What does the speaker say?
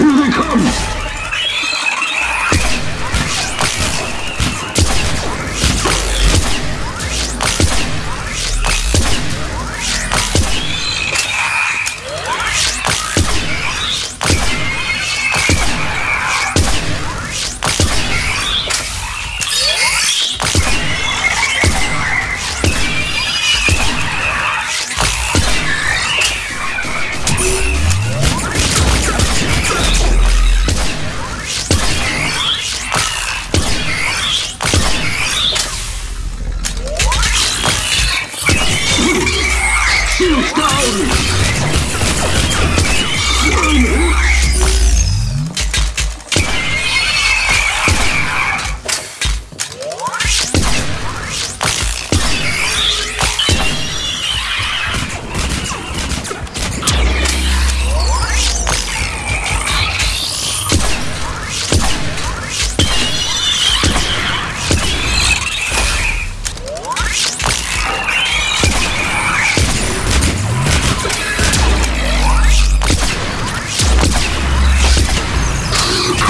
Here they come! Stone!